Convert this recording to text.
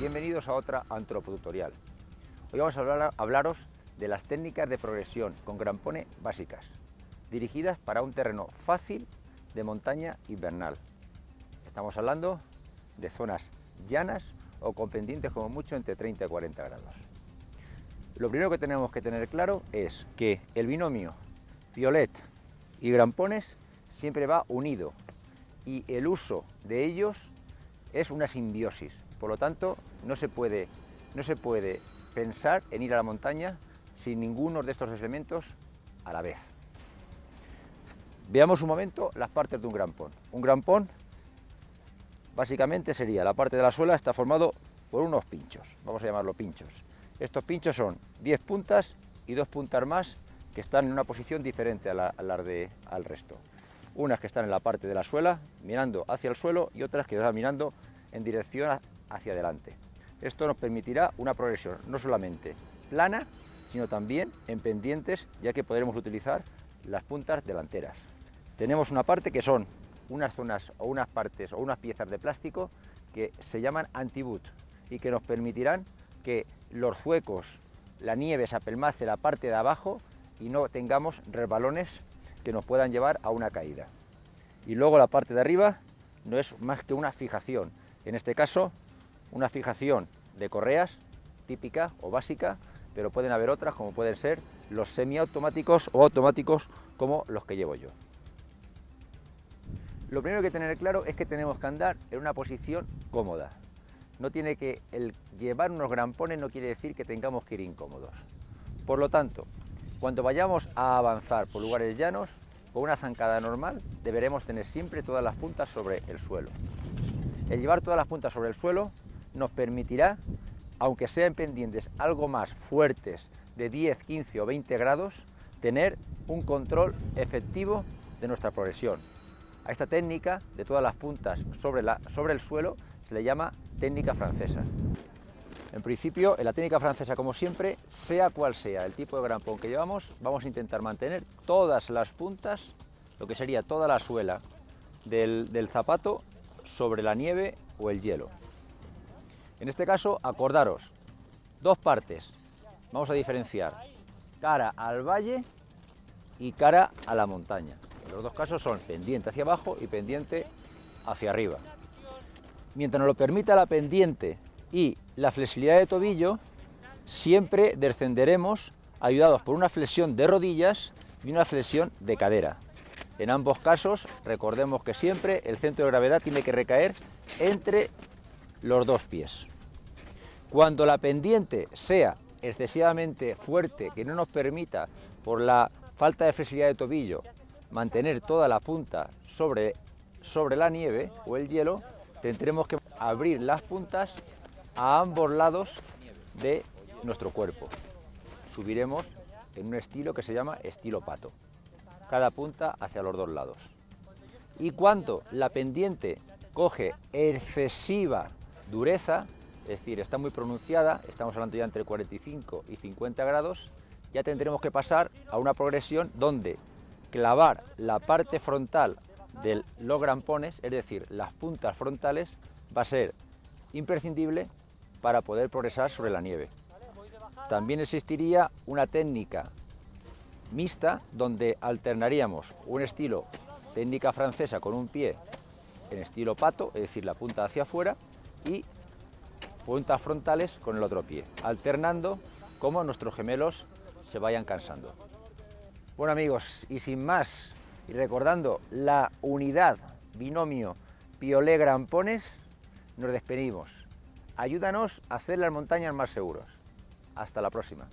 bienvenidos a otra antropotutorial. Hoy vamos a hablar, hablaros de las técnicas de progresión con grampone básicas, dirigidas para un terreno fácil de montaña invernal. Estamos hablando de zonas llanas o con pendientes como mucho entre 30 y 40 grados. Lo primero que tenemos que tener claro es que el binomio violet y grampones siempre va unido y el uso de ellos es una simbiosis. Por lo tanto, no se puede, no se puede pensar en ir a la montaña sin ninguno de estos elementos a la vez. Veamos un momento las partes de un grampón. Un grampón básicamente sería la parte de la suela está formado por unos pinchos, vamos a llamarlo pinchos. Estos pinchos son 10 puntas y dos puntas más que están en una posición diferente a de, al resto. Unas que están en la parte de la suela, mirando hacia el suelo, y otras que están mirando en dirección hacia adelante. Esto nos permitirá una progresión no solamente plana, sino también en pendientes, ya que podremos utilizar las puntas delanteras. Tenemos una parte que son unas zonas o unas partes o unas piezas de plástico que se llaman anti-boot y que nos permitirán que los zuecos, la nieve se apelmace la parte de abajo y no tengamos resbalones que nos puedan llevar a una caída. Y luego la parte de arriba no es más que una fijación, en este caso, una fijación de correas típica o básica, pero pueden haber otras como pueden ser los semiautomáticos o automáticos como los que llevo yo. Lo primero que tener claro es que tenemos que andar en una posición cómoda. No tiene que el llevar unos grampones no quiere decir que tengamos que ir incómodos. Por lo tanto, cuando vayamos a avanzar por lugares llanos, con una zancada normal deberemos tener siempre todas las puntas sobre el suelo. El llevar todas las puntas sobre el suelo nos permitirá, aunque sean pendientes algo más fuertes de 10, 15 o 20 grados, tener un control efectivo de nuestra progresión. A esta técnica de todas las puntas sobre, la, sobre el suelo se le llama técnica francesa. En principio, en la técnica francesa, como siempre, sea cual sea el tipo de grampón que llevamos, vamos a intentar mantener todas las puntas, lo que sería toda la suela del, del zapato sobre la nieve o el hielo. En este caso, acordaros, dos partes. Vamos a diferenciar cara al valle y cara a la montaña. los dos casos son pendiente hacia abajo y pendiente hacia arriba. Mientras nos lo permita la pendiente y la flexibilidad de tobillo, siempre descenderemos ayudados por una flexión de rodillas y una flexión de cadera. En ambos casos, recordemos que siempre el centro de gravedad tiene que recaer entre los dos pies. Cuando la pendiente sea excesivamente fuerte, que no nos permita, por la falta de flexibilidad de tobillo, mantener toda la punta sobre, sobre la nieve o el hielo, tendremos que abrir las puntas a ambos lados de nuestro cuerpo. Subiremos en un estilo que se llama estilo pato cada punta hacia los dos lados. Y cuando la pendiente coge excesiva dureza, es decir, está muy pronunciada, estamos hablando ya entre 45 y 50 grados, ya tendremos que pasar a una progresión donde clavar la parte frontal de los grampones, es decir, las puntas frontales, va a ser imprescindible para poder progresar sobre la nieve. También existiría una técnica mixta donde alternaríamos un estilo técnica francesa con un pie en estilo pato, es decir, la punta hacia afuera, y puntas frontales con el otro pie, alternando como nuestros gemelos se vayan cansando. Bueno amigos, y sin más, y recordando la unidad binomio Piolet Grampones, nos despedimos. Ayúdanos a hacer las montañas más seguros. Hasta la próxima.